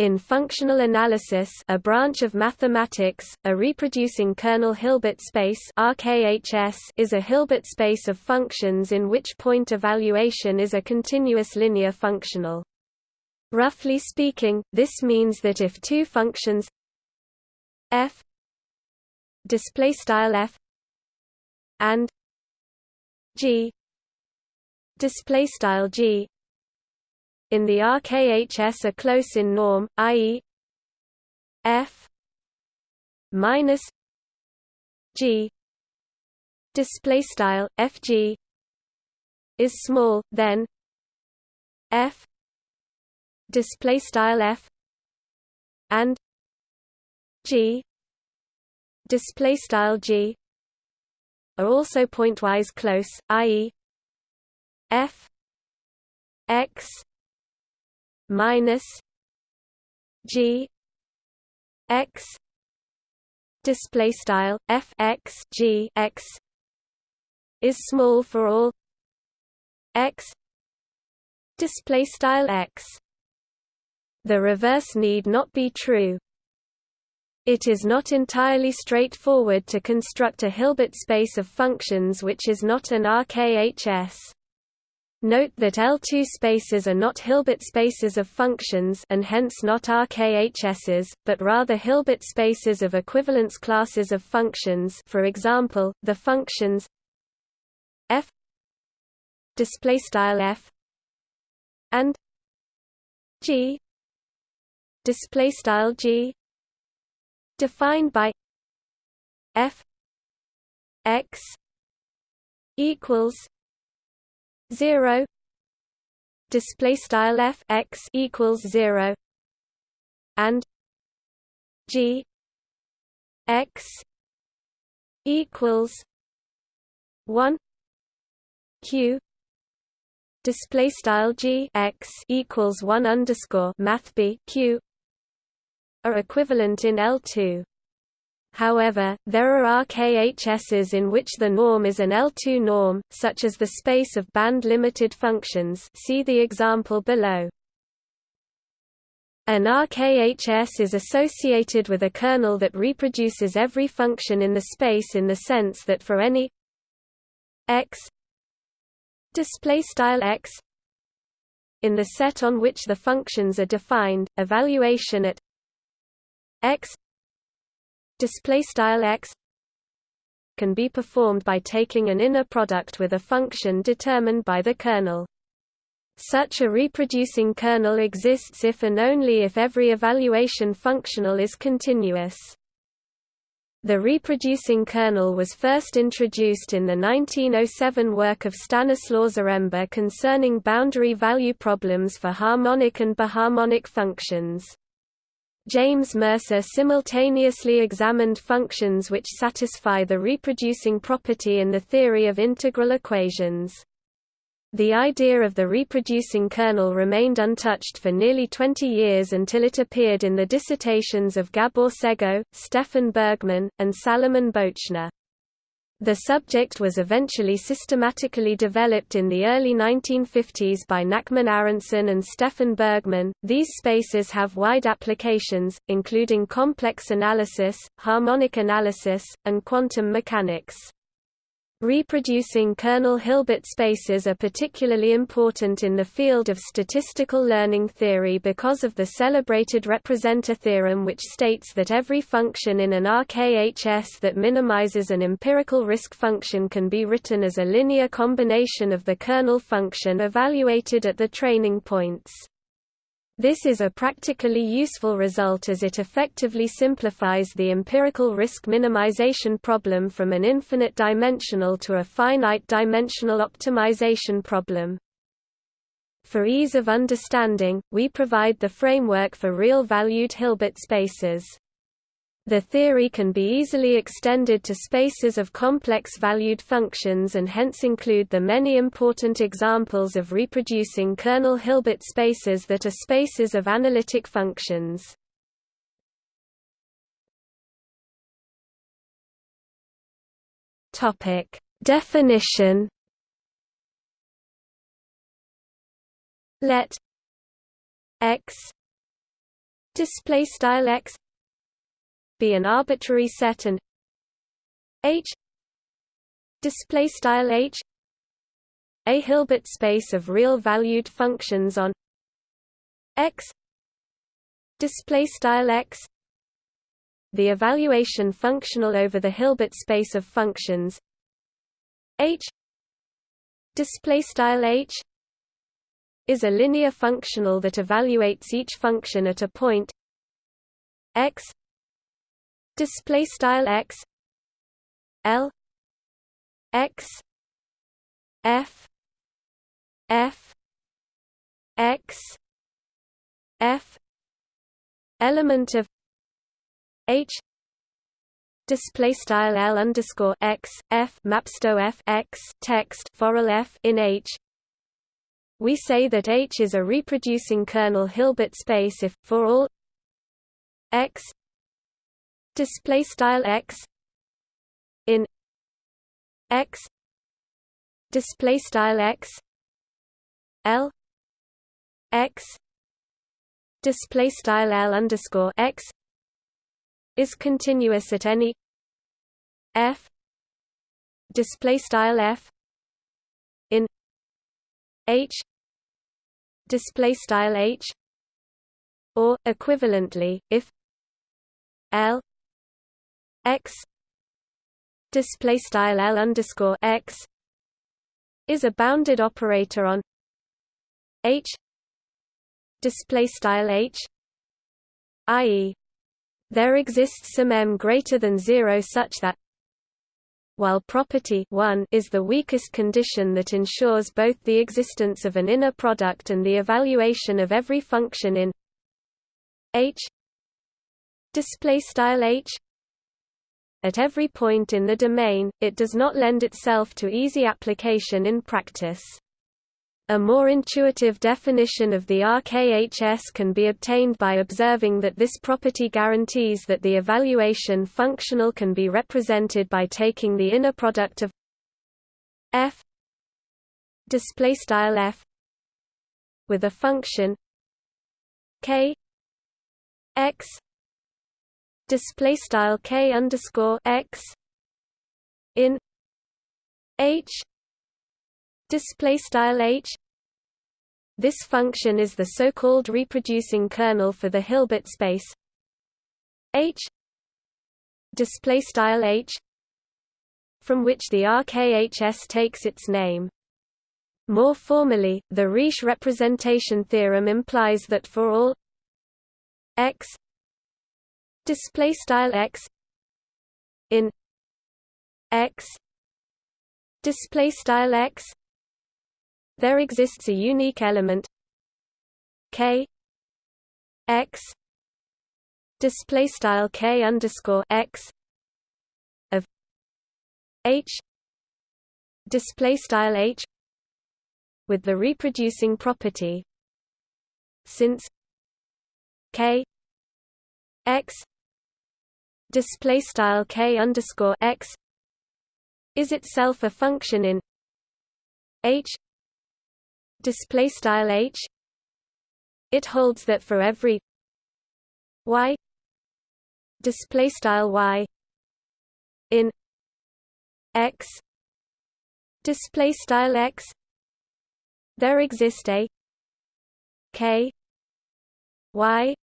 In functional analysis a branch of mathematics, a reproducing kernel Hilbert space RKHS is a Hilbert space of functions in which point evaluation is a continuous linear functional. Roughly speaking, this means that if two functions f display style f and g display style g in the RKHS are close in norm, i.e. f minus g display style fg is small, then f display style f and g display style g are also pointwise close, i.e. f x minus G X display style f x g x is small for all x display style x. The reverse need not be true. It is not entirely straightforward to construct a Hilbert space of functions which is not an RKHS Note that L2 spaces are not Hilbert spaces of functions and hence not RKHSs, but rather Hilbert spaces of equivalence classes of functions for example, the functions f f and g g defined by f x equals 0 display style f x equals 0 and g x equals 1 q. Display style g x equals 1 underscore math b q are equivalent in L2 However, there are RKHSs in which the norm is an L2 norm, such as the space of band-limited functions see the example below. An RKHS is associated with a kernel that reproduces every function in the space in the sense that for any x x in the set on which the functions are defined, evaluation at x display style x can be performed by taking an inner product with a function determined by the kernel. Such a reproducing kernel exists if and only if every evaluation functional is continuous. The reproducing kernel was first introduced in the 1907 work of Stanislaw Zaremba concerning boundary value problems for harmonic and biharmonic functions. James Mercer simultaneously examined functions which satisfy the reproducing property in the theory of integral equations. The idea of the reproducing kernel remained untouched for nearly 20 years until it appeared in the dissertations of Gabor Szego, Stefan Bergman, and Salomon Bochner. The subject was eventually systematically developed in the early 1950s by Nachman Aronszajn and Stefan Bergman. These spaces have wide applications, including complex analysis, harmonic analysis, and quantum mechanics. Reproducing kernel Hilbert spaces are particularly important in the field of statistical learning theory because of the celebrated representer theorem which states that every function in an RKHS that minimizes an empirical risk function can be written as a linear combination of the kernel function evaluated at the training points. This is a practically useful result as it effectively simplifies the empirical risk minimization problem from an infinite dimensional to a finite dimensional optimization problem. For ease of understanding, we provide the framework for real-valued Hilbert spaces. The theory can be easily extended to spaces of complex valued functions and hence include the many important examples of reproducing kernel Hilbert spaces that are spaces of analytic functions. Topic: Definition. Let x display style x be an arbitrary set and h display style h a Hilbert space of real valued functions on x display style x the evaluation functional over the Hilbert space of functions h display style h is a linear functional that evaluates each function at a point x display style x l x f f x f element of h display style l underscore x f mapsto f x text for f in h. We say that H is a reproducing kernel Hilbert space if for all x display style x in x display style x l x display style l underscore x is continuous at any f display style f in h display style h or equivalently if l x display style l underscore x is a bounded operator on h display style h i.e. there exists some m greater than 0 such that while property 1 is the weakest condition that ensures both the existence of an inner product and the evaluation of every function in H display style H at every point in the domain it does not lend itself to easy application in practice. A more intuitive definition of the RKHS can be obtained by observing that this property guarantees that the evaluation functional can be represented by taking the inner product of f f with a function k x display style k underscore x in h display style h. This function is the so-called reproducing kernel for the Hilbert space h display style h from which the RKHS takes its name. More formally the Riesz representation theorem implies that for all x display style x in x display style x. There exists a unique element k x display style k underscore x of h display style h with the reproducing property. Since k x display style k underscore x is itself a function in h display style h. It holds that for every y display style y in x display style x there exist a k y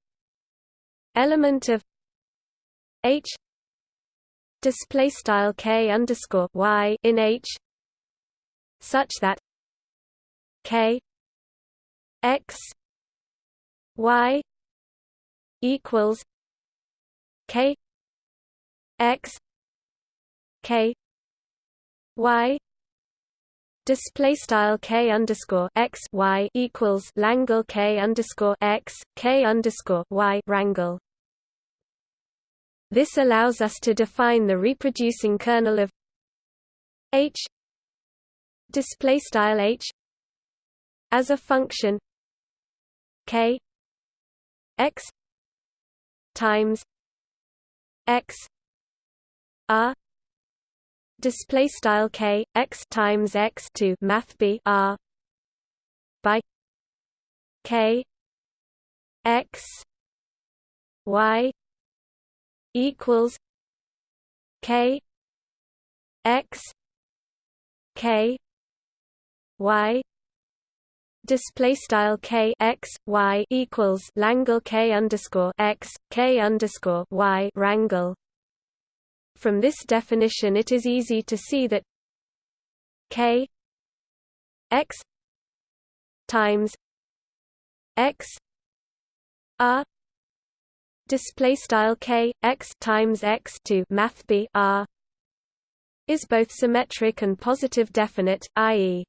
element of h. Display style k underscore y in h. Such that K X Y equals K X K Y. Display style k underscore x y equals Langle k underscore x k underscore y rangle. This allows us to define the reproducing kernel of h display style h as a function k x times x r display style k x times x to math b r by k x y equals k x k y display style k x y equals Langle k underscore x k underscore y rangle. From this definition, it is easy to see that k x times x r display style k x times x to math b r is both symmetric and positive definite, i.e.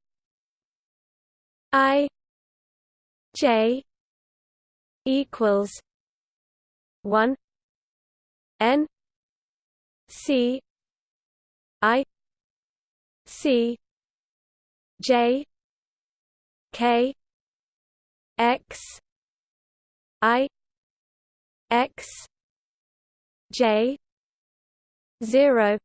I J equals one N C I C J K X I X J zero.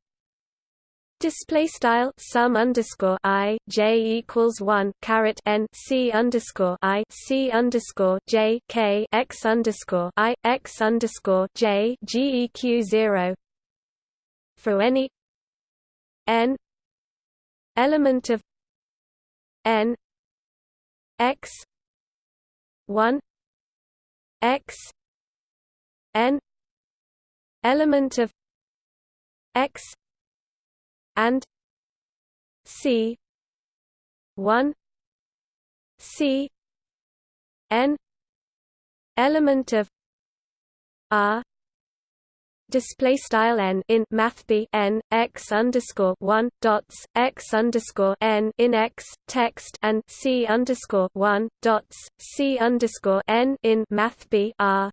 Display style sum underscore i j equals one caret n c underscore i c underscore j k x underscore i x underscore j geq zero. For any n element of n x one x n element of x and C one C N element of R display style n in math b n x underscore one dots x underscore n in x text and c underscore one dots c underscore n in math b r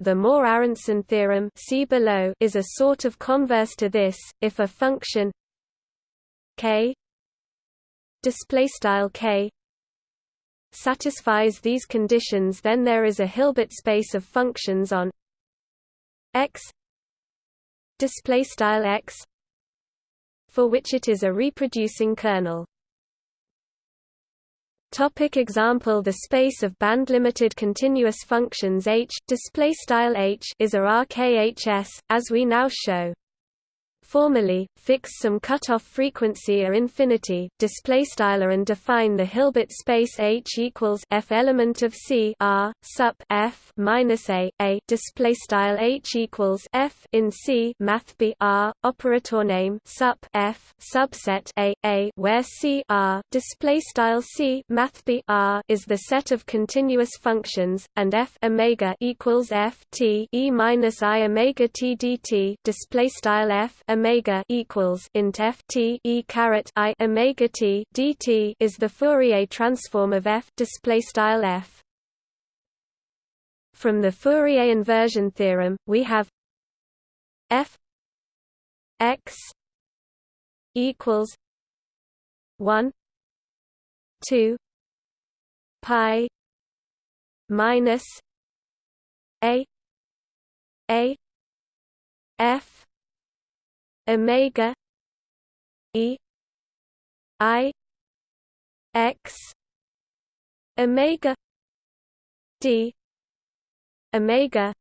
the Moore-Aronszajn theorem see below is a sort of converse to this. If a function k k satisfies these conditions, then there is a Hilbert space of functions on x x for which it is a reproducing kernel. Topic example The space of band-limited continuous functions H display style H is a RKHS, as we now show. Formally, fix some cutoff frequency or infinity, display styler and define the Hilbert space H equals F element of C R sup F minus A A display style H equals F in C math B R operator name sup F subset A A where C R display style C math B R is the set of continuous functions and F omega equals F T E minus I omega T dt display style F omega equals int f t e caret i omega t dt is the Fourier transform of f display style f. From the Fourier inversion theorem, we have f x equals one two pi minus a a f omega e i x omega d omega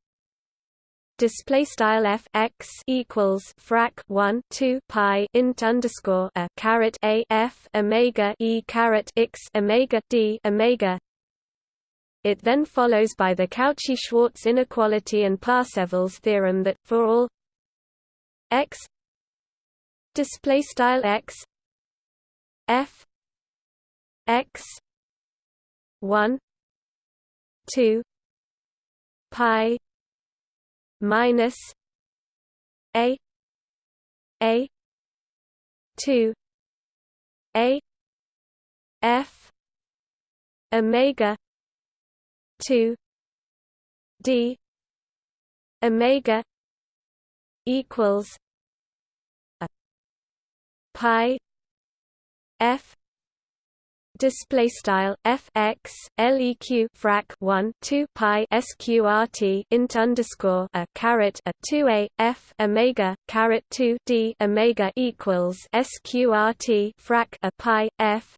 display style f x equals frac 1 2 pi int underscore a caret a f omega e caret x omega d omega. It then follows by the Cauchy-Schwarz inequality and Parsevals theorem that for all x display style x f x 1 2 pi minus a a 2 a f omega 2 d omega equals pi f display style f x leq frac 1 2 pi sqrt int underscore a caret a 2 a f omega caret 2 d omega equals sqrt frac a pi f.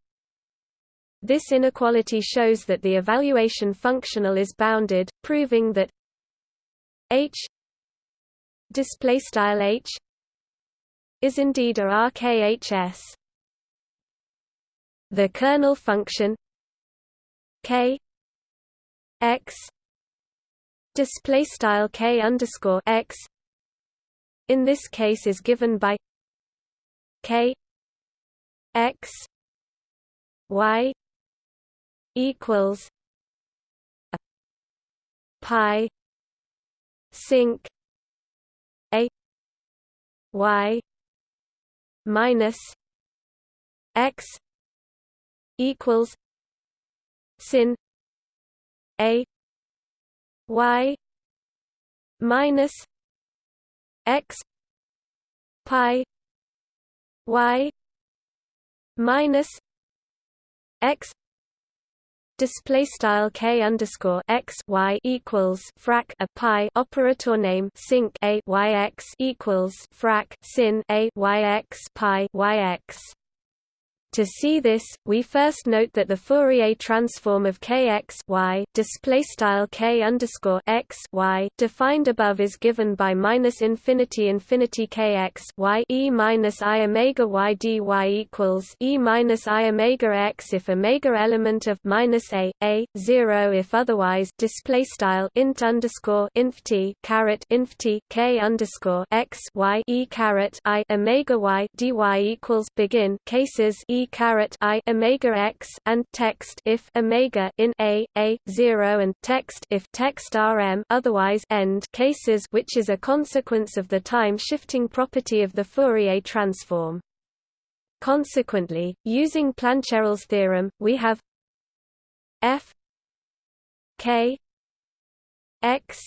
This inequality shows that the evaluation functional is bounded proving that H display style H is indeed a RKHS. The kernel function K X display style K underscore X in this case is given by K X Y equals pi sinc a y minus x equals sin a y minus x pi y minus x display style k underscore x y equals frac a pi operator name sinc a y x equals frac sin a y x pi y x to see this, we first note that the Fourier transform of kx y display style k underscore x y defined above is given by minus infinity infinity kx y e minus i omega y dy equals e minus i omega x if omega element of minus a a zero if otherwise display style int underscore inf t caret inf t k underscore x y e caret i omega y dy equals begin cases e caret i omega x and text if omega in a a 0 and text if text rm otherwise end cases which is a consequence of the time shifting property of the Fourier transform. Consequently, using Plancherel's theorem, we have f k x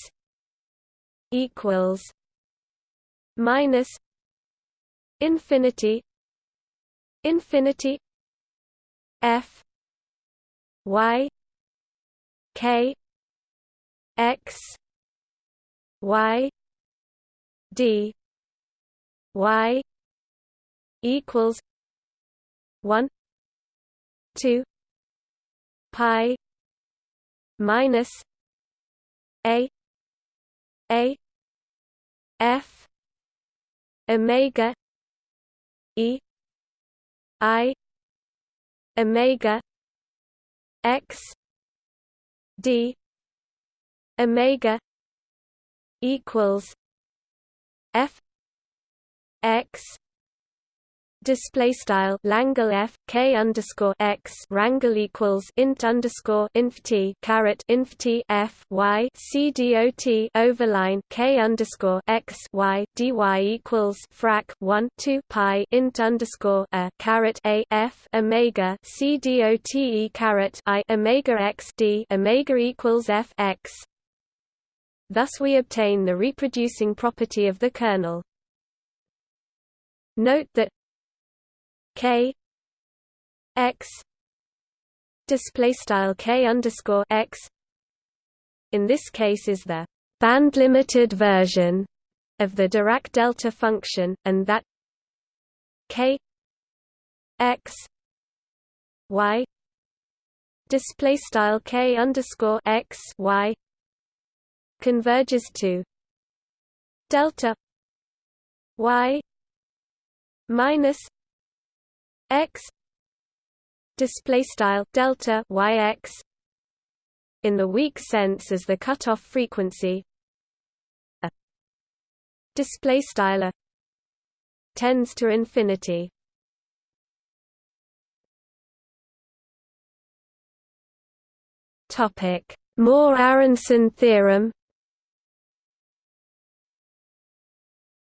equals minus infinity infinity f y k x y d y equals 1 2 pi minus a a f omega e i omega x d omega equals f x display style Langle F K underscore X rangle equals int underscore inf T caret inf T F Y C D O T overline K underscore X Y D Y equals frac one two pi int underscore a caret A F Omega C D O T E caret I Omega X D Omega equals F X Thus we obtain the reproducing property of the kernel. Note that k x display style k underscore x. In this case is the band limited version of the Dirac delta function and that k x y display style k underscore x y converges to delta y minus x display style delta yx in the weak sense as the cutoff frequency. A display style tends to infinity. Topic Moore-Aronszajn theorem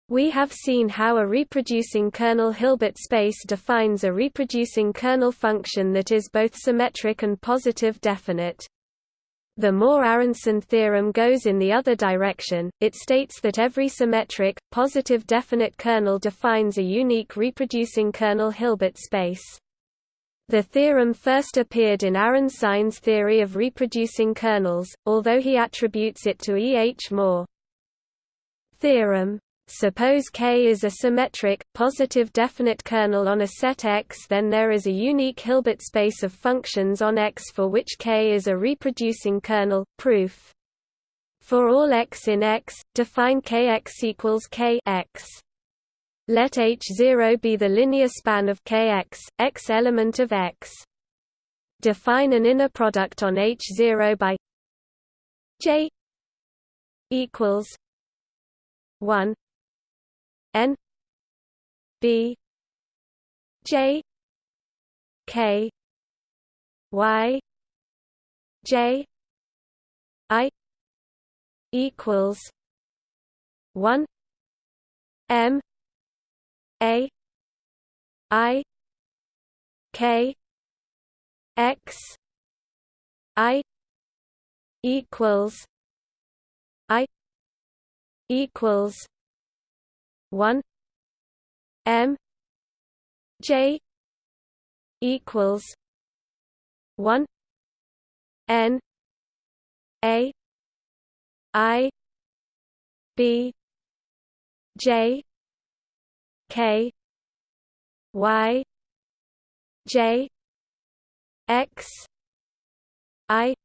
We have seen how a reproducing kernel Hilbert space defines a reproducing kernel function that is both symmetric and positive definite. The Moore-Aronszajn theorem goes in the other direction, it states that every symmetric, positive definite kernel defines a unique reproducing kernel Hilbert space. The theorem first appeared in Aronszajn's theory of reproducing kernels, although he attributes it to E. H. Moore. Theorem Suppose K is a symmetric, positive definite kernel on a set X then there is a unique Hilbert space of functions on X for which K is a reproducing kernel. Proof For all x in X, define kx equals k x. Let H0 be the linear span of kx, x element of X. Define an inner product on H0 by J equals 1 N B J K Y J I equals one M A I K X I equals I equals one M J equals one N A I B J K Y J X I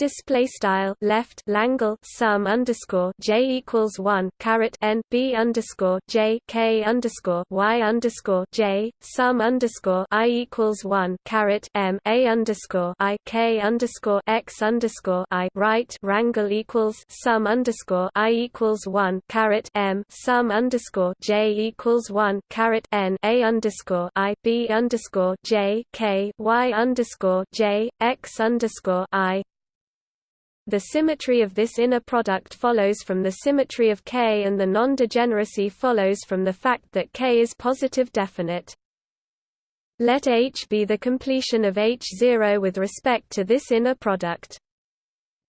display style left Langle sum underscore J equals one caret n B underscore J K underscore Y underscore J sum underscore I equals one caret M A underscore I K underscore X underscore I right rangle equals sum underscore I equals one caret M sum underscore J equals one caret N A underscore I B underscore J K Y underscore J X underscore I the symmetry of this inner product follows from the symmetry of K and the non-degeneracy follows from the fact that K is positive definite. Let H be the completion of H0 with respect to this inner product.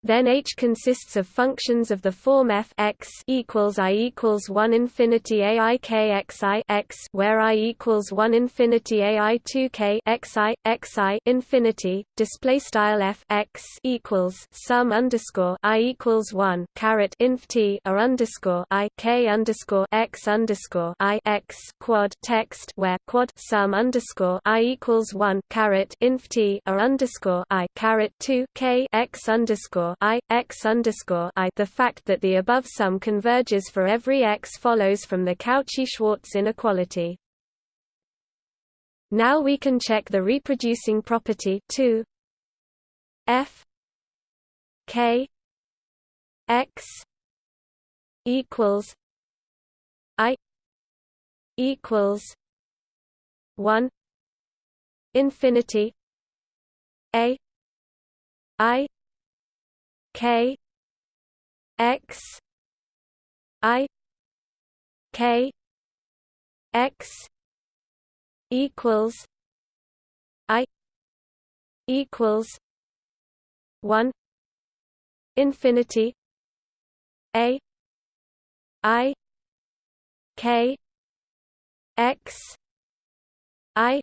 Then H consists of functions of the form f x equals i equals one infinity a i k x i x, where i equals one infinity a i two k x i x i infinity. Display style f x equals sum underscore i equals one caret inf t or underscore i k underscore x underscore i x quad text where quad sum underscore i equals one caret inf t or underscore i caret two k x underscore i x underscore i. The fact that the above sum converges for every x follows from the Cauchy-Schwarz inequality. Now we can check the reproducing property 2 f k x equals i equals 1 infinity a i K X I K X equals I equals one infinity A I K X I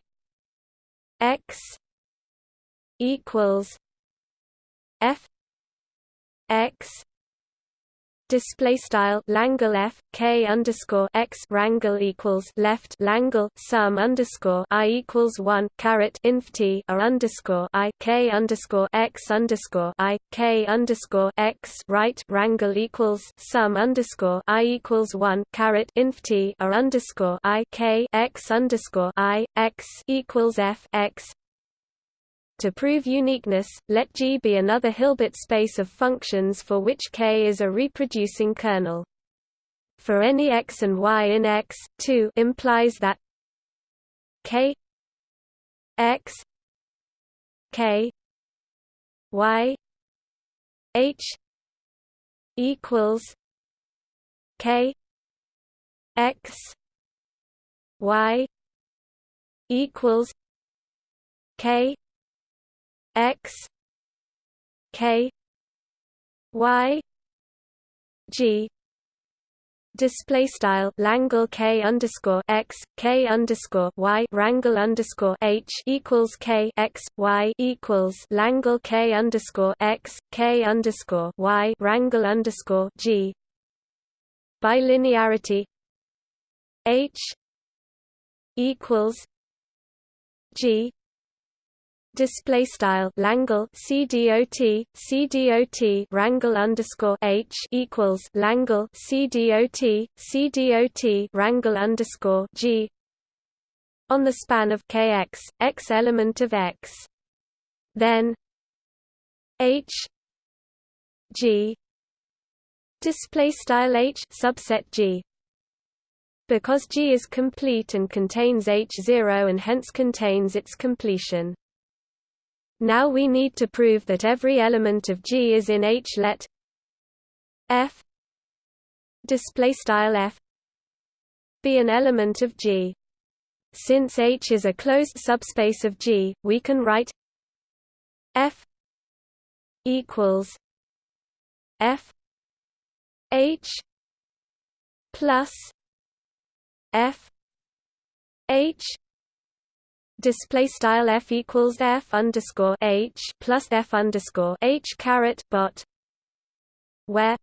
X equals F x. Display style Langle F K underscore x rangle equals left Langle sum underscore I equals one caret inf T or underscore I K underscore x underscore I K underscore x right rangle equals sum underscore I equals one caret inf T or underscore I K x underscore I x equals F x to prove uniqueness, let G be another Hilbert space of functions for which K is a reproducing kernel. For any x and y in X, 2 implies that K x K y H equals K x y equals K x k y g. Display style Langle k underscore x k underscore y rangle underscore h equals k x y equals Langle k underscore x k underscore y rangle underscore g. By linearity h equals g display style Langle CDOT CDOT rangle underscore H equals Langle CDOT CDOT rangle underscore G on the span of kx x element of x. Then H G display style H subset G. Because G is complete and contains H0 and hence contains its completion now we need to prove that every element of G is in H. Let F display style F be an element of G. Since H is a closed subspace of G, we can write F equals F H plus F H display style f equals f underscore h plus f underscore h caret bot where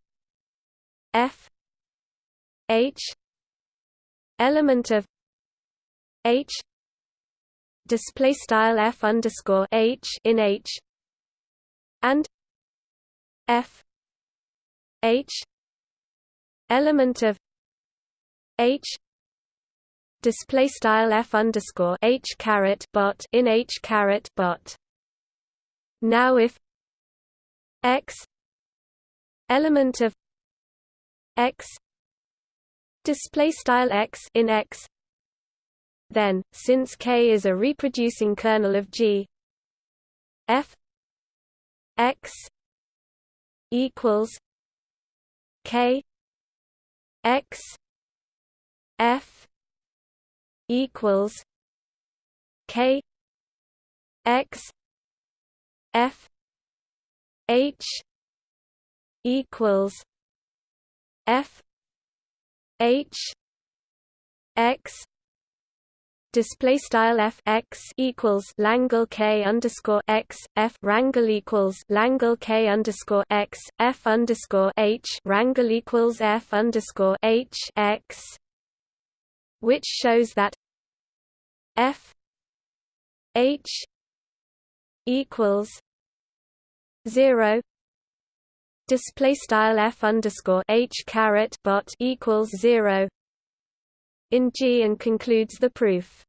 f h element of h display style f underscore h in h and f h element of h display style f underscore h caret bot in h caret bot. Now if x element of x display style x in x then since k is a reproducing kernel of g f x equals k x f equals K X F H equals F H X display style f x equals Langle k underscore x f rangle equals Langle k underscore x f underscore h rangle equals f underscore h x which shows that f h equals zero display style f underscore h caret bot equals zero in G and concludes the proof.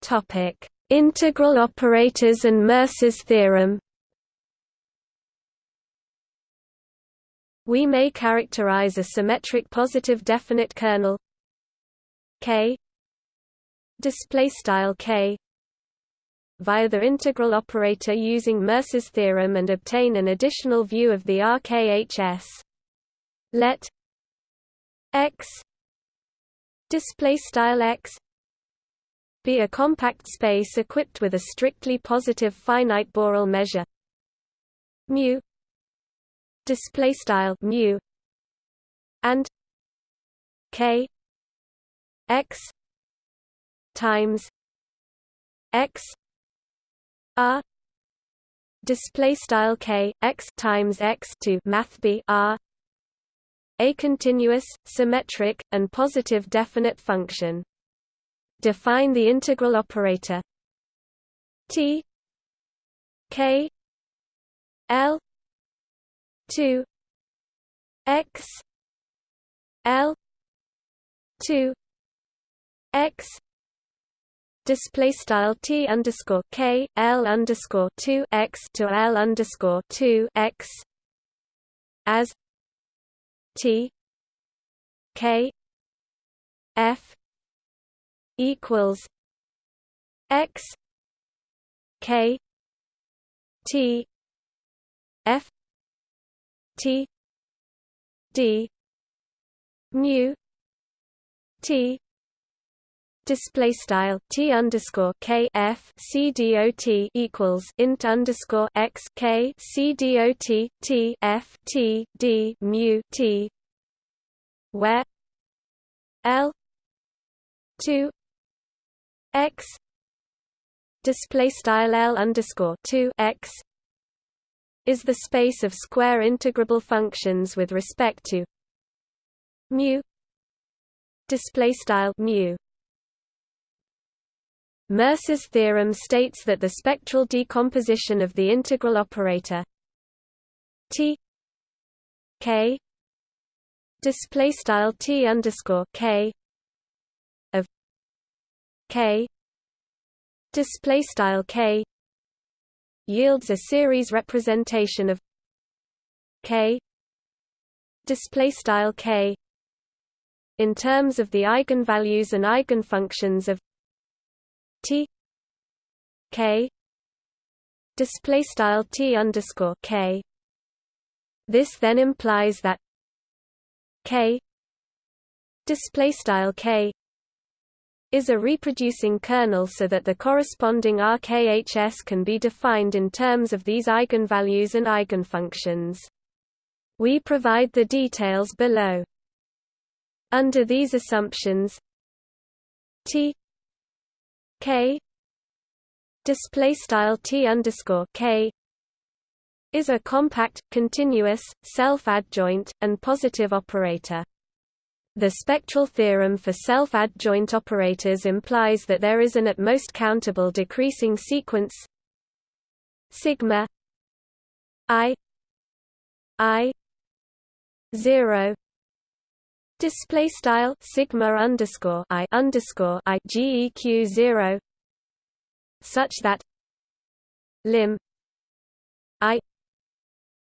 Topic: Integral operators and Mercer's theorem. We may characterize a symmetric positive definite kernel K display style K via the integral operator using Mercer's theorem and obtain an additional view of the RKHS. Let X display style X be a compact space equipped with a strictly positive finite Borel measure mu display style mu and k x times x r display style k x times x to math b r a continuous symmetric and positive definite function. Define the integral operator. T k l 2 x l 2 x display style t underscore k l underscore 2 x to l underscore 2 x as t k f equals x k t f T D mu T display style T underscore K F C D O T equals int underscore x K C D O T T F T D mu T where L two x display style L underscore two x is the space of square integrable functions with respect to mu display style mu. Mercer's theorem states that the spectral decomposition of the integral operator T K display style T underscore K of K display style K yields a series representation of K display style K in terms of the eigenvalues and eigenfunctions of T K display style T underscore K. This then implies that K display style K is a reproducing kernel so that the corresponding RKHS can be defined in terms of these eigenvalues and eigenfunctions. We provide the details below. Under these assumptions T K display style T underscore K is a compact, continuous, self-adjoint, and positive operator. The spectral theorem for self-adjoint operators implies that there is an at most countable decreasing sequence sigma i i 0 display style sigma underscore i underscore i geq zero such that lim i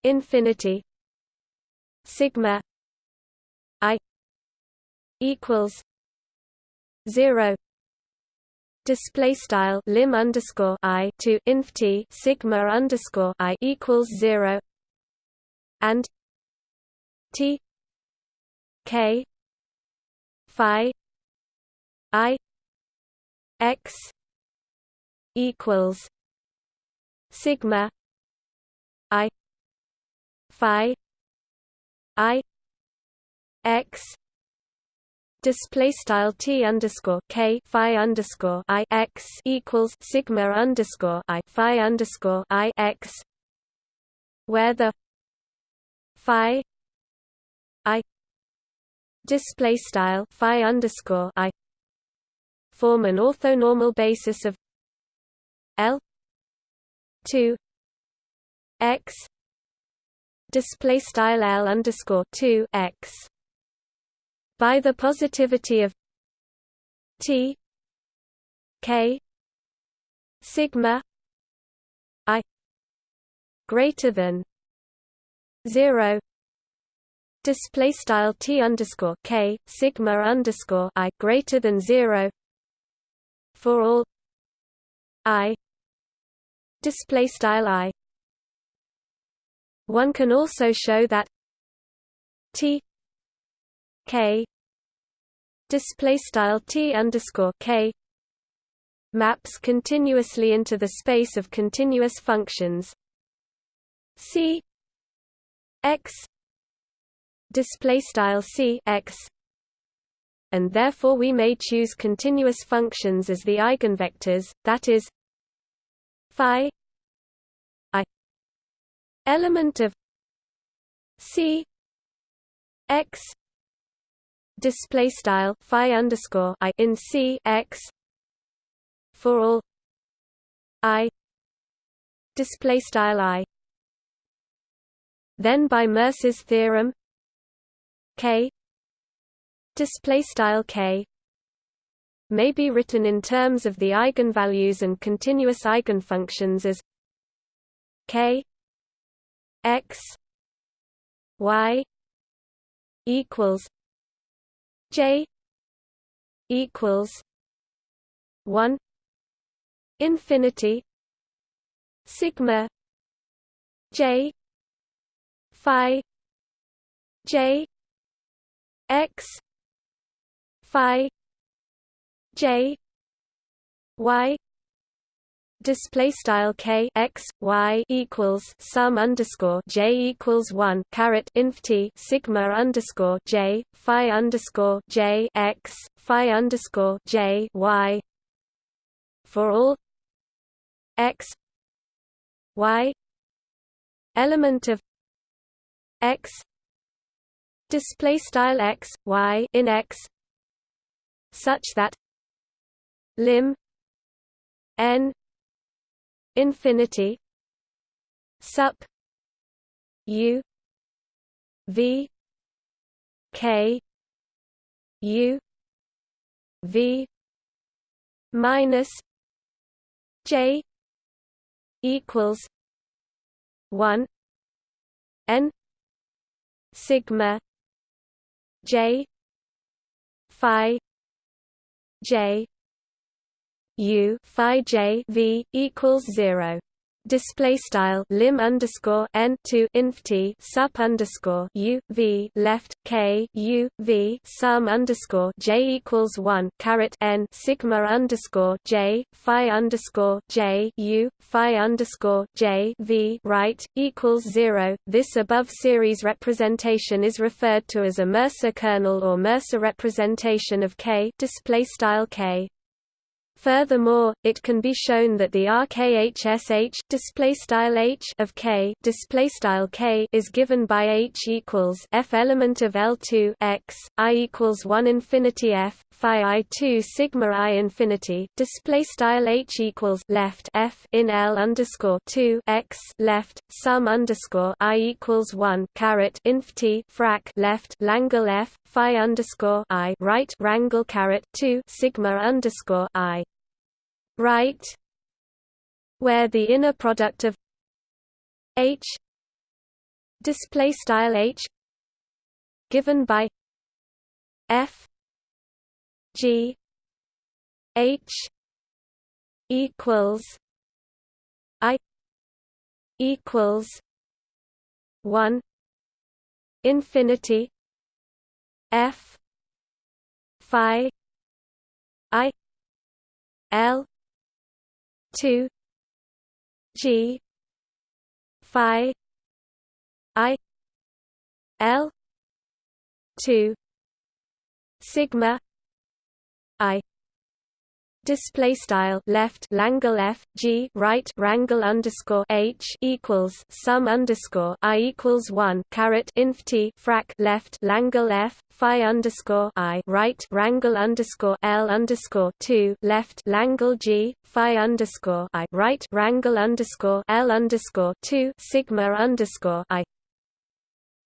infinity sigma i equals zero. Display style lim underscore i to inf t sigma underscore i equals zero. And t K Phi I X equals Sigma I Phi I X display style t underscore k phi underscore i x equals sigma underscore i phi underscore i x, where the phi i display style phi underscore i form an orthonormal basis of L two x display style L underscore two x by the positivity of T K sigma I greater than zero display style t underscore k sigma underscore i greater than zero for all i display style i. One can also show that t k display style t underscore k maps continuously into the space of continuous functions. C x display style c x. And therefore we may choose continuous functions as the eigenvectors that is phi i element of c x display style phi underscore i in c x for all i display style i. Then by Mercer's theorem k display style k may be written in terms of the eigenvalues and continuous eigenfunctions as k x y equals j equals 1 infinity sigma j phi j x phi j y display style k x y equals sum underscore j equals one caret inf t sigma underscore j phi underscore j x phi underscore j y. For all x y element of x display style x y in x such that lim n infinity sup u v k u v minus j equals 1 n sigma j phi j u phi j v equals 0 display style lim underscore n to inf t sup underscore u v left k u v sum underscore j equals one caret n sigma underscore j phi underscore j u phi underscore j v right equals zero. This above series representation is referred to as a Mercer kernel or Mercer representation of K display style K. Furthermore, it can be shown that the RKHSH h of K K is given by H equals F element of L2 X I equals 1 infinity F phi I 2 sigma I infinity display style H equals left F in L underscore 2 X left sum underscore I equals 1 caret inf T frac left Langle F phi underscore I right rangle caret 2 sigma underscore I right where the inner product of H display style H given by F G H equals I equals one infinity F Phi I L two G Phi I L two Sigma I display style left Langle F G right rangle underscore H equals sum underscore I equals one caret inf T frac left Langle F Phi underscore I right rangle underscore L underscore two left Langle G Phi underscore I right rangle underscore L underscore two Sigma underscore I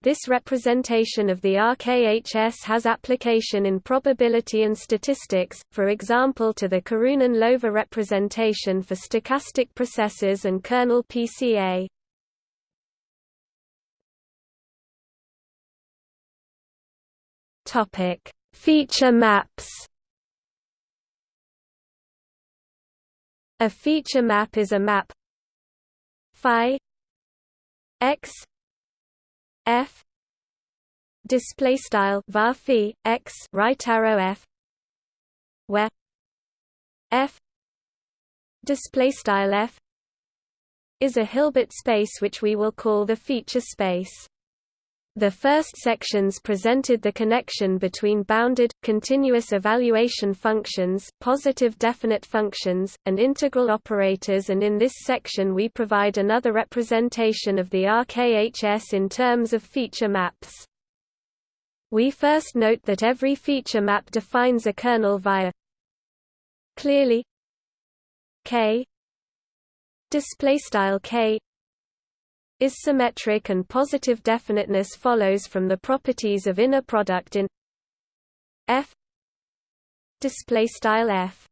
this representation of the RKHS has application in probability and statistics, for example to the Karhunen-Loéve representation for stochastic processes and kernel PCA. Topic: Feature maps. A feature map is a map phi x f. Display style var x right arrow f. Where f. Display style f is a Hilbert space which we will call the feature space the first sections presented the connection between bounded, continuous evaluation functions, positive definite functions, and integral operators and in this section we provide another representation of the RKHS in terms of feature maps. We first note that every feature map defines a kernel via clearly k k is symmetric and positive definiteness follows from the properties of inner product in f display style f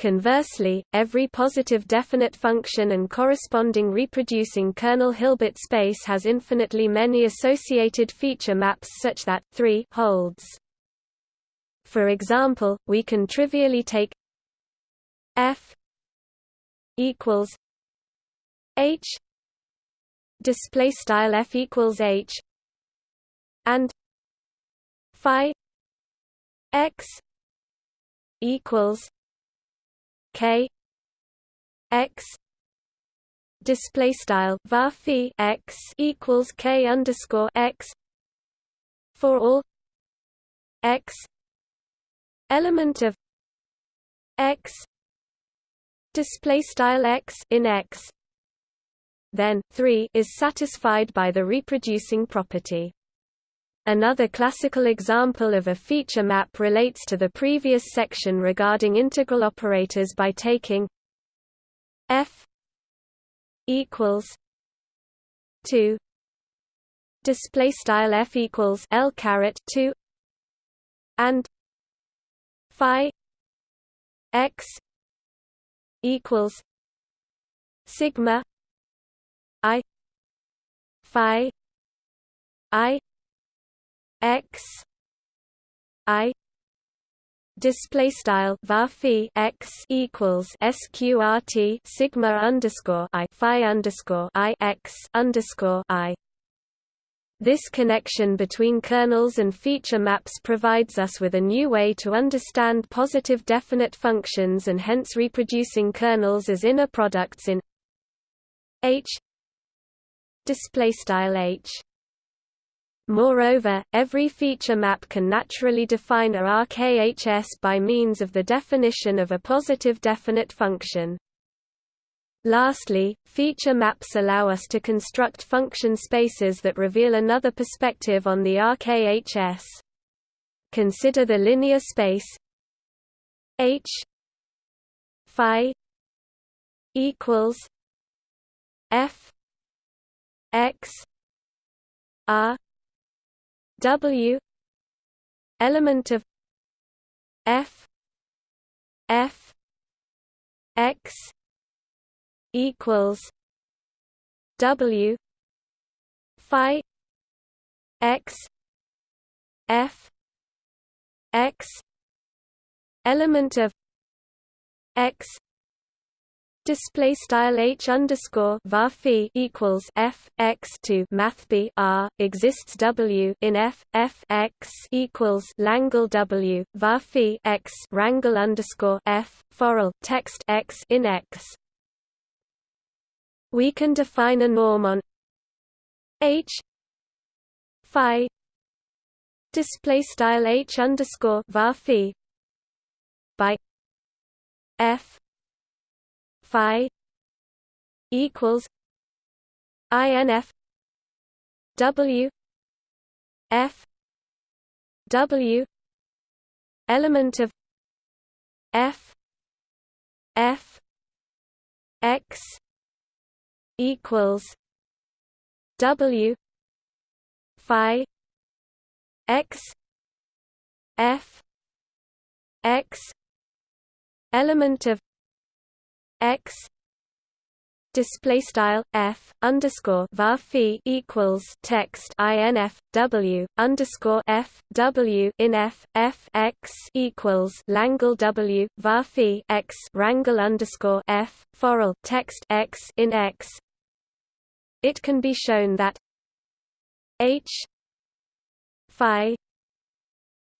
Conversely, every positive definite function and corresponding reproducing kernel Hilbert space has infinitely many associated feature maps such that 3 holds. For example, we can trivially take f equals h display style f equals h and phi x equals k x display style var x equals k underscore x for all x element of x display style x in x then 3 is satisfied by the reproducing property. Another classical example of a feature map relates to the previous section regarding integral operators by taking f equals 2 display style f equals l caret 2 and phi x equals sigma i phi i x i display style var x equals sqrt sigma underscore i phi underscore i x underscore i. This connection between kernels and feature maps provides us with a new way to understand positive definite functions and hence reproducing kernels as inner products in H H. Moreover, every feature map can naturally define a RKHS by means of the definition of a positive definite function. Lastly, feature maps allow us to construct function spaces that reveal another perspective on the RKHS. Consider the linear space H phi equals F X R W element of F F X equals W Phi X F X element of X Display style h underscore var equals f x to math b r exists w in f f x equals Langle w var x rangle underscore f forall text x in x. We can define a norm on H phi display style H underscore var by F phi equals INF W F W element of F F X equals W Phi X F X element of X display style f underscore var equals text inf w underscore f w in f f x equals langle w var x rangle underscore f forall text x in x. It can be shown that h phi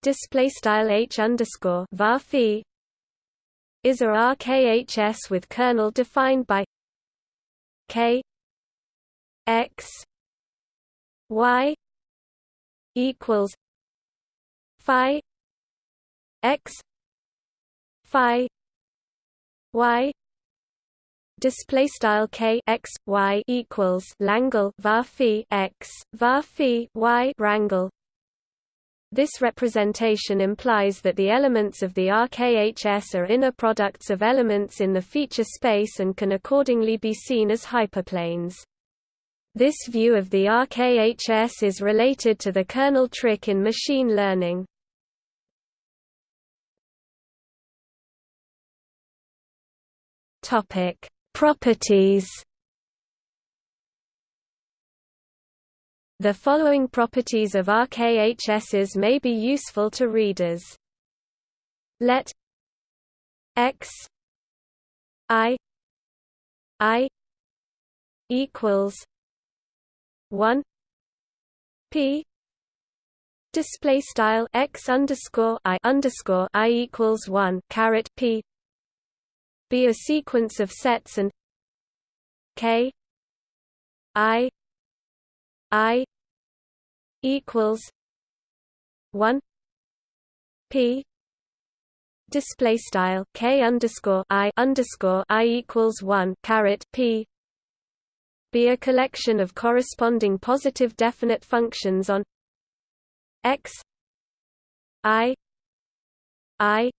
display style h underscore var is a RKHS with kernel defined by k x y equals phi x phi y. Display style k x y equals Langle var x var y rangle this representation implies that the elements of the RKHS are inner products of elements in the feature space and can accordingly be seen as hyperplanes. This view of the RKHS is related to the kernel trick in machine learning. Properties The following properties of RKHSs may be useful to readers. Let x i i equals 1 p display style x underscore i underscore i equals 1 caret p be a sequence of sets and k i i equals 1 p display style k underscore i underscore i equals 1 caret p be a collection of corresponding positive definite functions on x i i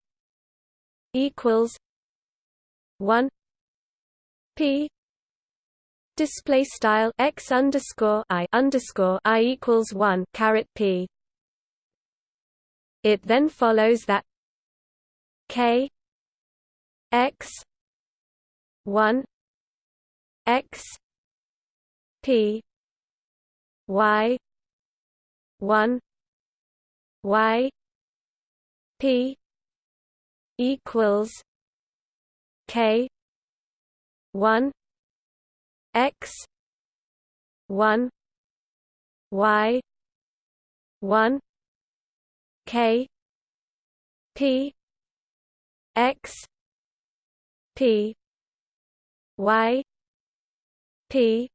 equals 1 p display style x underscore i underscore i equals 1 caret p. It then follows that k x 1 x p y 1 y p equals k 1 x 1 y 1 k p x p y p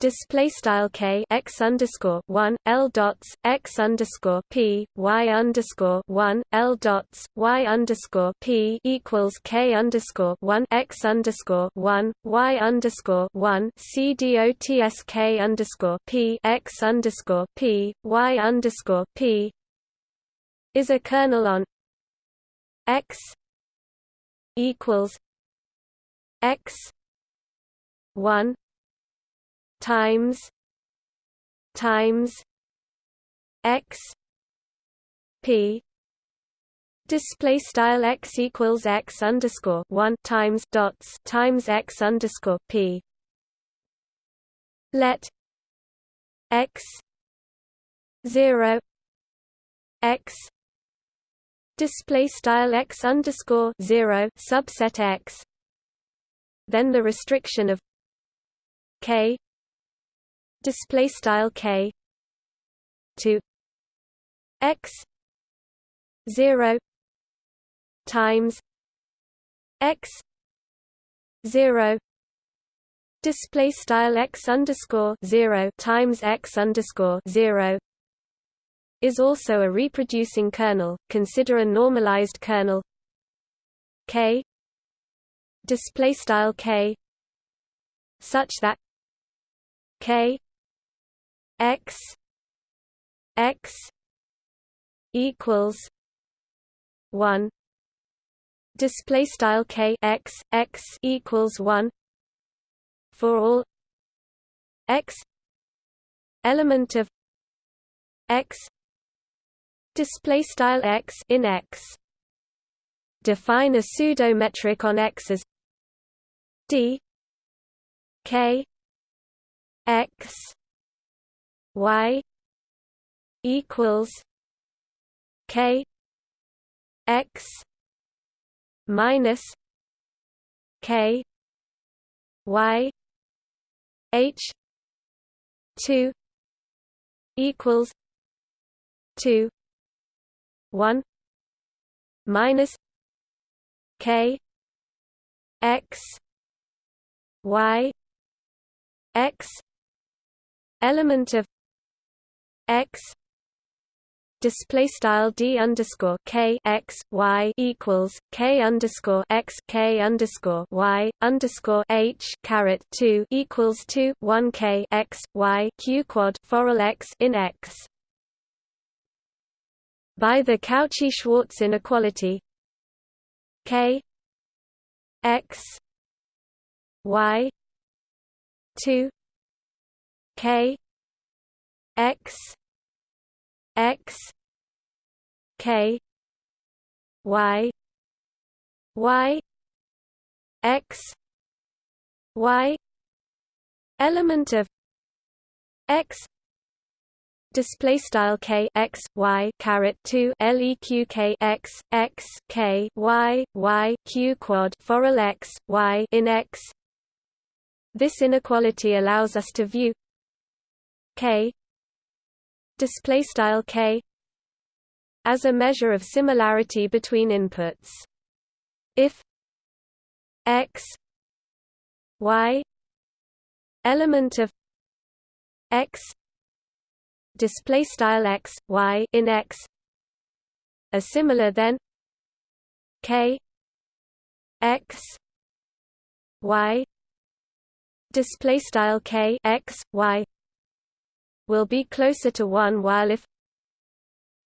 display style k x underscore one l dots x underscore p y underscore one l dots y underscore p equals k underscore one x underscore one y underscore one c dots k underscore p x underscore p y underscore p is a kernel on x equals x one times times x p. Display style x equals x underscore one times dots times x underscore p. Let x zero x display style x underscore zero subset x then the restriction of k display style k to x 0 times x 0 display style x underscore 0 times x underscore 0 is also a reproducing kernel. Consider a normalized kernel k display style k such that k x x equals 1 display style k x x equals 1 for all x element of x display style x in x. Define a pseudo metric on x as d k x y equals k x minus k y h 2 equals 2 1 minus k x y x element of x display style d underscore k x y equals k underscore x k underscore y underscore h caret two equals two one k x y q quad foral x in x. By the Cauchy-Schwarz inequality, k x y two K X X K Y Y X Y element of X display style k x y caret 2 leq k x x k y y q quad foral x y in x. This inequality allows us to view k display style k as a measure of similarity between inputs. If x y element of x display style x y in x are similar then k x y display style k x y will be closer to 1 while if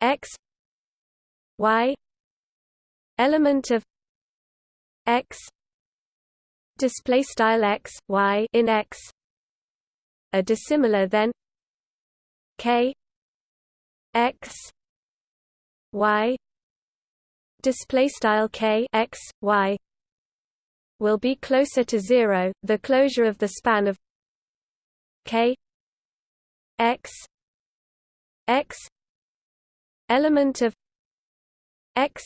x y element of x display style x y in x are dissimilar then k x y display style k x y will be closer to 0 the closure of the span of k x x element of x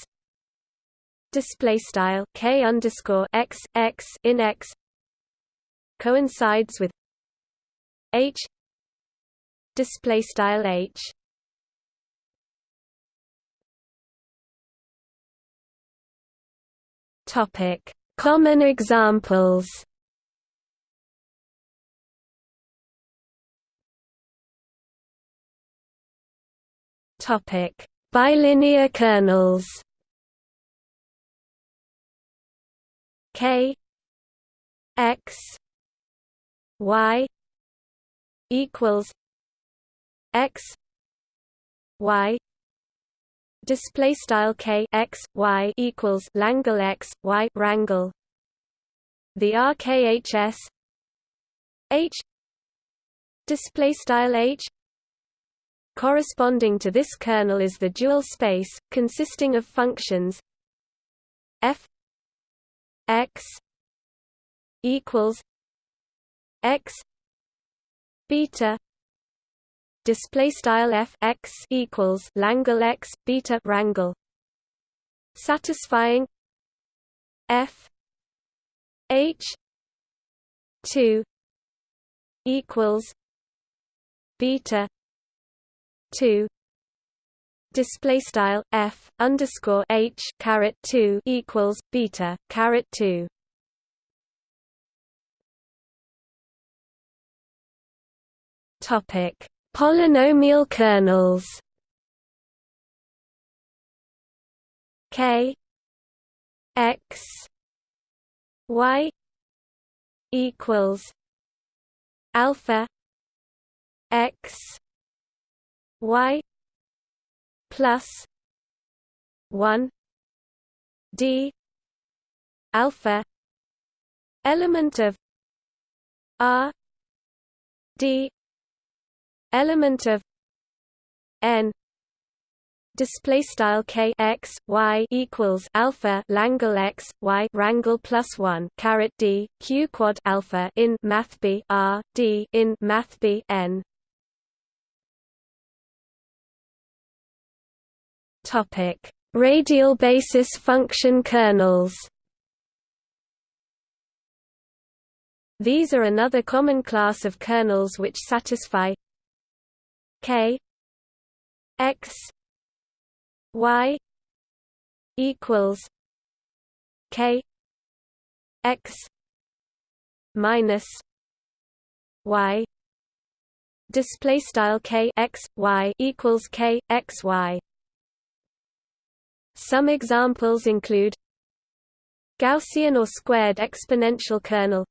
display style k underscore x x in x coincides with h display style h. Topic common examples topic. Bilinear kernels K X Y equals X Y display style K X Y equals Langle X Y rangle the RKHS H display style H corresponding to this kernel is the dual space consisting of functions f x equals x beta display style f x equals Langle x beta rangle satisfying f h 2 equals beta 2 display style f underscore h caret 2 equals beta caret 2 topic. Polynomial kernels. K x y equals alpha x y plus 1 d alpha element of r d element of n display style k x y equals alpha Langle x y rangle plus 1 caret d q quad alpha in math b r d in math b n Topic: Radial basis function kernels. These are another common class of kernels which satisfy k x y equals k x minus y display style k x y equals k x y some examples include Gaussian or squared exponential kernel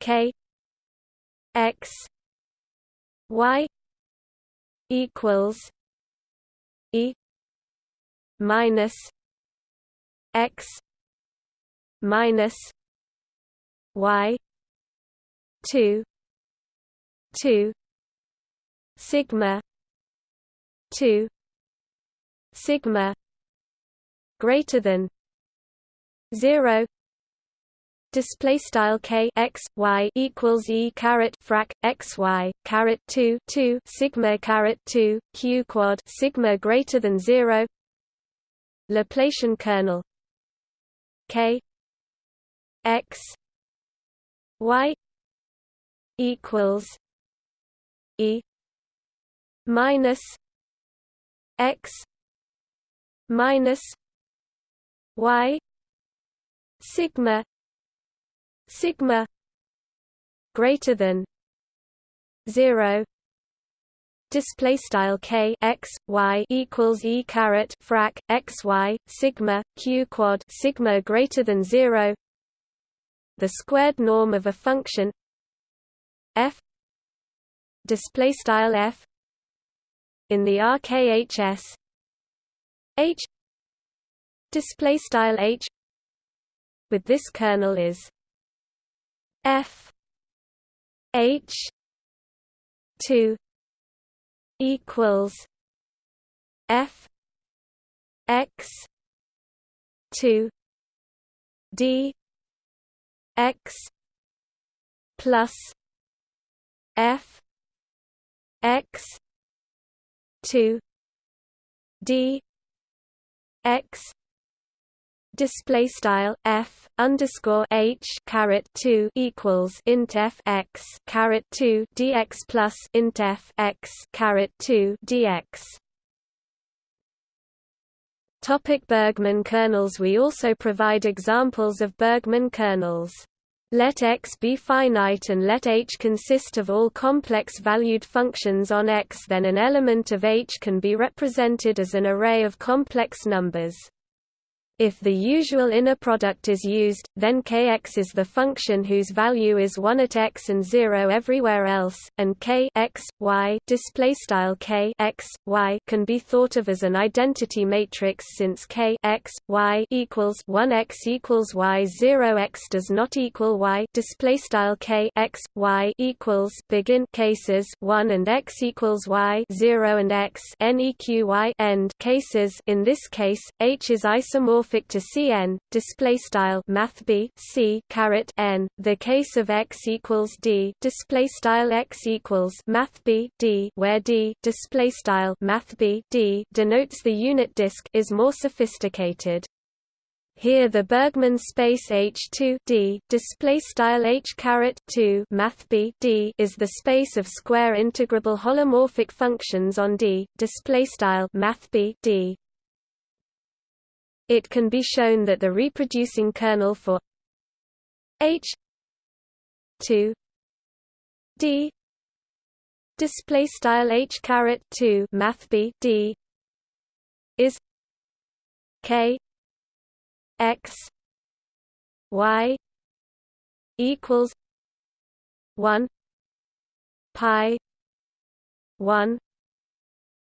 k x y equals e minus x minus y 2 2 sigma 2 sigma greater than 0 display style k x y equals e caret frac x y caret 2 2 sigma caret 2 q quad sigma greater than 0 Laplacian kernel k x y equals e minus x minus y sigma sigma greater than 0 display style k x y equals e caret frac x y sigma q quad sigma greater than 0 the squared norm of a function f display style f in the RKHS H display style H with this kernel is F H two equals F X two D X plus F X two D X display style f underscore h caret 2 equals int f x caret 2 dx plus int f x caret 2 dx Topic Bergman kernels We also provide examples of Bergman kernels. Let X be finite and let H consist of all complex-valued functions on X then an element of H can be represented as an array of complex numbers. If the usual inner product is used, then kx is the function whose value is 1 at x and 0 everywhere else, and k x, y, k x, y can be thought of as an identity matrix since k x, y equals 1 x equals y 0 x does not equal y k x, y equals begin cases 1 and x equals y 0 and x neqy end cases. In this case, h is isomorphic to Cn, display style math b c n. The case of x equals d, display style x equals math b d, where d, display style math b d, denotes the unit disk, is more sophisticated. Here the Bergman space H2 D display style H caret 2 math B D is the space of square integrable holomorphic functions on D display style math B D it can be shown that the reproducing kernel for H 2 D display style H caret 2 math B D is K X Y equals 1 pi 1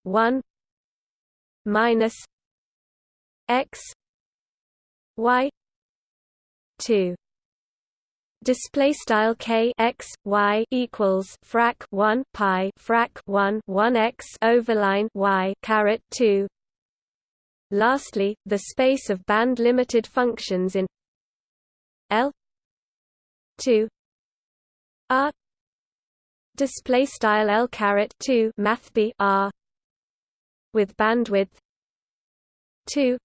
1 minus x y 2 display style k x y equals frac 1 pi frac 1 1 x overline y caret 2 lastly the space of band limited functions in l 2 r. Display style l caret 2 math b r with bandwidth 2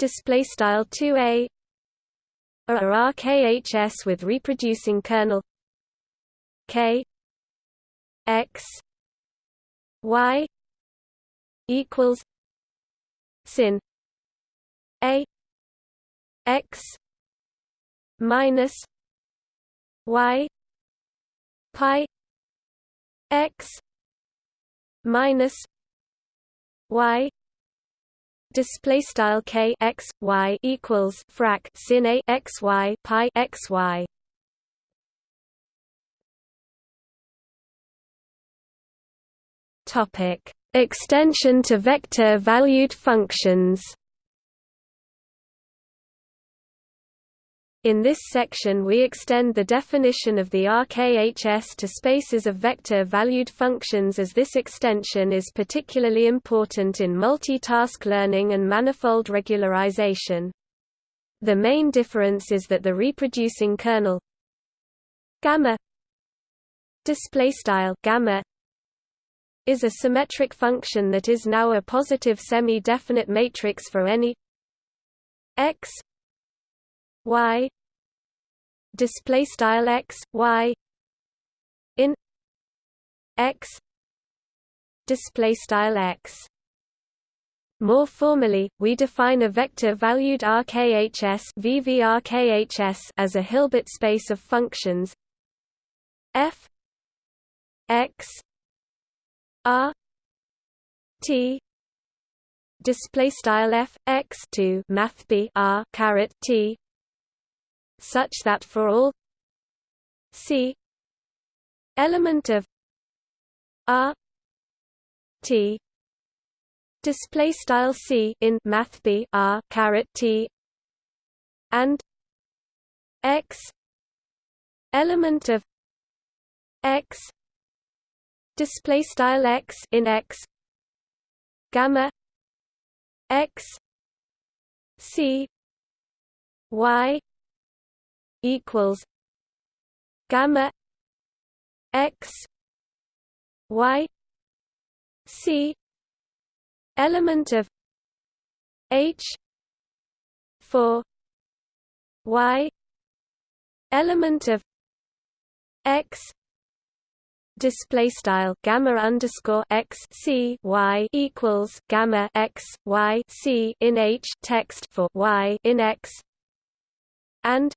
display style 2a or RKHS with reproducing kernel k x y equals sin a x minus y pi x minus y display style k x y equals frac sin a x y pi x y. Topic: Extension to vector-valued functions. In this section we extend the definition of the RKHS to spaces of vector-valued functions as this extension is particularly important in multitask learning and manifold regularization. The main difference is that the reproducing kernel gamma display style gamma is a symmetric function that is now a positive semi-definite matrix for any x y display style x y in x display style x. More formally, we define a vector-valued RKHS, VVRKHS as a Hilbert space of functions f x r t display style f x to math b r caret t such that for all c element of r t display style c in math b r caret t and x element of x display style x in x gamma x c y equals gamma x y c element of h 4 y element of x display style gamma underscore x c y equals gamma x y c in h text for y in x and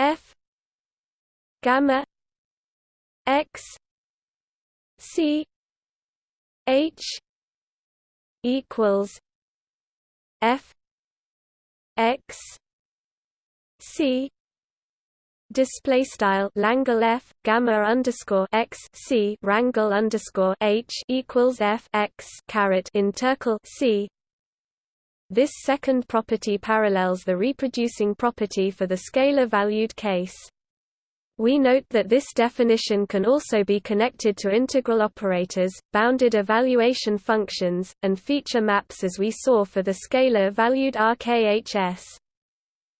f gamma x c h equals f x c. Display style Langle F gamma underscore x C. Rangle underscore H equals F x caret intercal C this second property parallels the reproducing property for the scalar valued case. We note that this definition can also be connected to integral operators, bounded evaluation functions, and feature maps as we saw for the scalar valued RKHS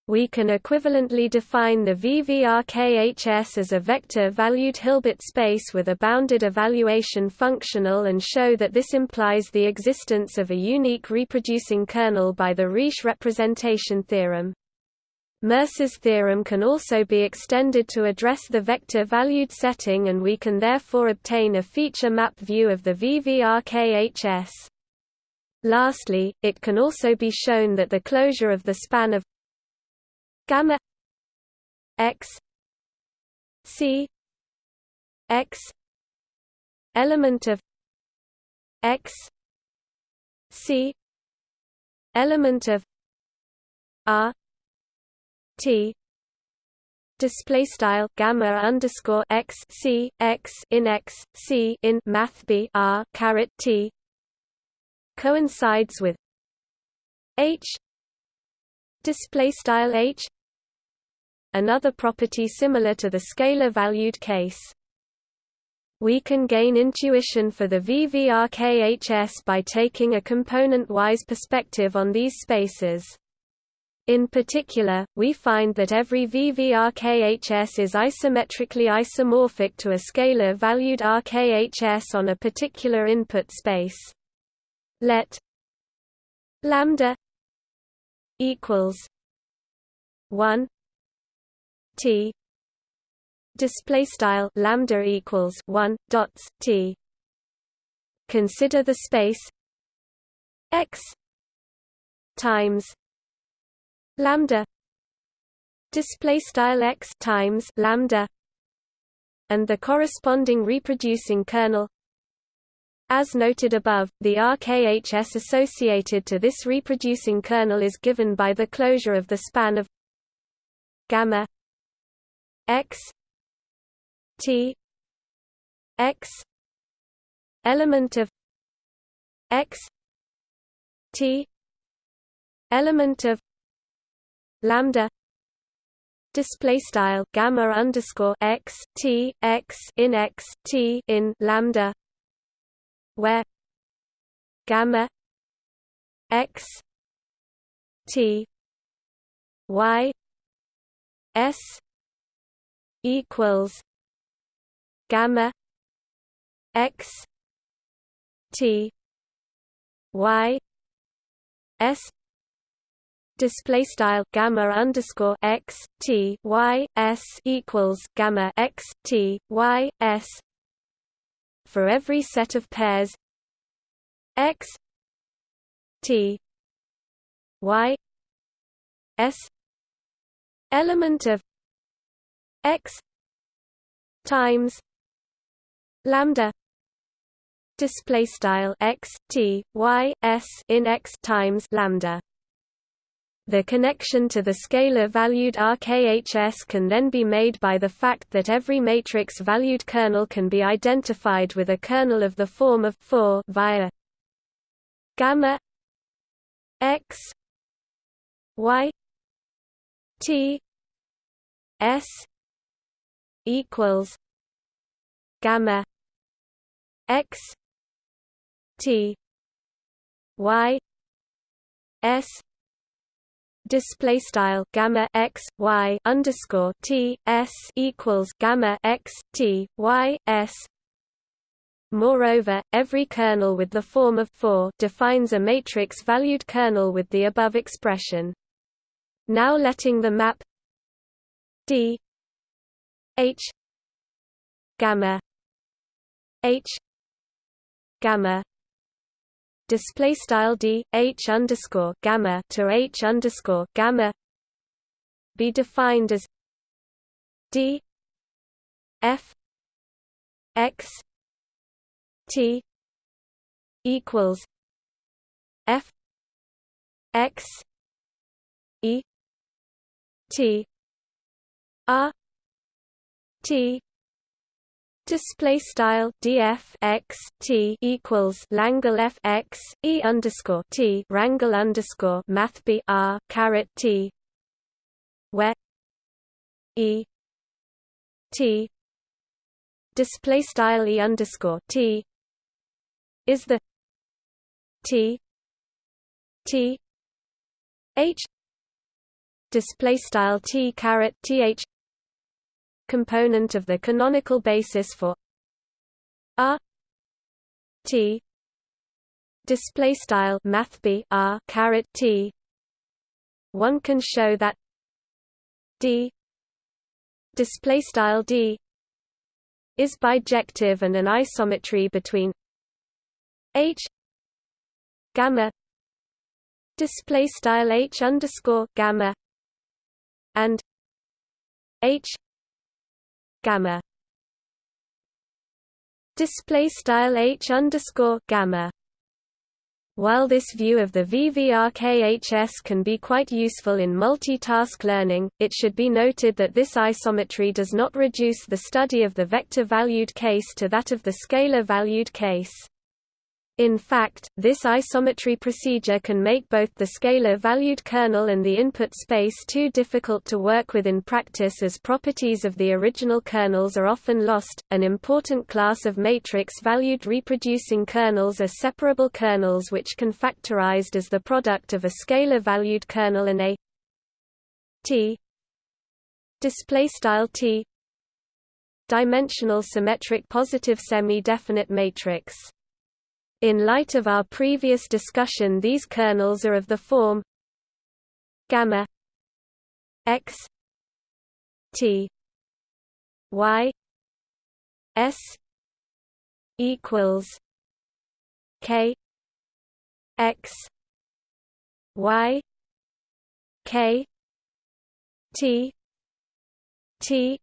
we can equivalently define the VVRKHS as a vector-valued Hilbert space with a bounded evaluation functional and show that this implies the existence of a unique reproducing kernel by the Riesz representation theorem. Mercer's theorem can also be extended to address the vector-valued setting and we can therefore obtain a feature map view of the VVRKHS. Lastly, it can also be shown that the closure of the span of gamma x c x element of x c element of r t display style gamma underscore x c x in x c in math b r caret t coincides with h display style h another property similar to the scalar-valued case. We can gain intuition for the VVRKHS by taking a component-wise perspective on these spaces. In particular, we find that every VVRKHS is isometrically isomorphic to a scalar-valued RKHS on a particular input space. Let lambda equals 1 T display style lambda equals 1 dots T. Consider the space x times lambda display style x times lambda and the corresponding reproducing kernel as noted above, the RKHS associated to this reproducing kernel is given by the closure of the span of gamma x t x element of x t element of lambda display style gamma underscore x t x in x t in lambda where gamma x t y s equals gamma x t y s display style gamma underscore x t y s equals gamma x t y s for every set of pairs. X t y s. Element of x times lambda display style x t y s in x times lambda The connection to the scalar-valued RKHS can then be made by the fact that every matrix-valued kernel can be identified with a kernel of the form of 4 via gamma x y t s equals gamma x t y s display style gamma x y underscore t s equals gamma x t y s. Moreover, every kernel with the form of 4 defines a matrix-valued kernel with the above expression. Now letting the map d h gamma h gamma display style d h underscore gamma to h underscore gamma be defined as d f x t equals f x e t r t Display style df x t equals Langle f x e underscore t Rangle underscore Math b r caret t, where e t display style e underscore t is the t t h display style t caret th component of the canonical basis for R T display style math b R caret T. One can show that D display style D is bijective and an isometry between H gamma display style H underscore gamma and H gamma display style h underscore gamma while this view of the VVRKHS can be quite useful in multitask learning, it should be noted that this isometry does not reduce the study of the vector-valued case to that of the scalar-valued case. In fact, this isometry procedure can make both the scalar-valued kernel and the input space too difficult to work with in practice as properties of the original kernels are often lost. An important class of matrix-valued reproducing kernels are separable kernels which can factorized as the product of a scalar-valued kernel and a T display style T dimensional symmetric positive semi-definite matrix. In light of our previous discussion these kernels are of the form gamma x t y s equals k x y k t t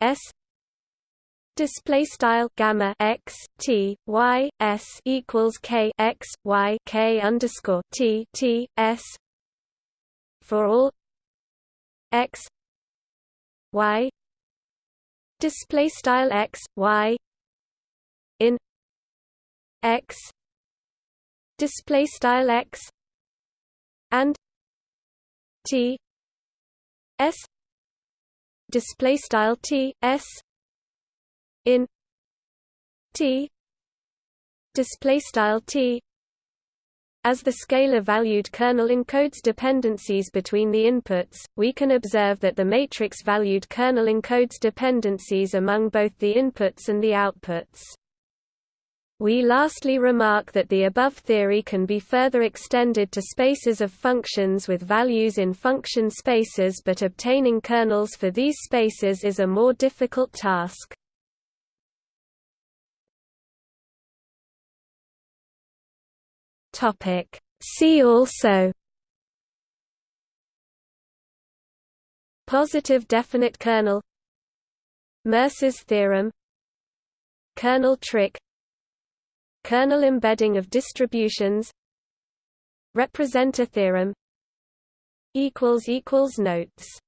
s display style gamma x t y s equals k x y k underscore t t s for all x y display style x y in x display style x and t s display style t s in T display style T as the scalar-valued kernel encodes dependencies between the inputs, we can observe that the matrix-valued kernel encodes dependencies among both the inputs and the outputs. We lastly remark that the above theory can be further extended to spaces of functions with values in function spaces but obtaining kernels for these spaces is a more difficult task. Topic. See also. Positive definite kernel. Mercer's theorem. Kernel trick. Kernel embedding of distributions. Representer theorem. Notes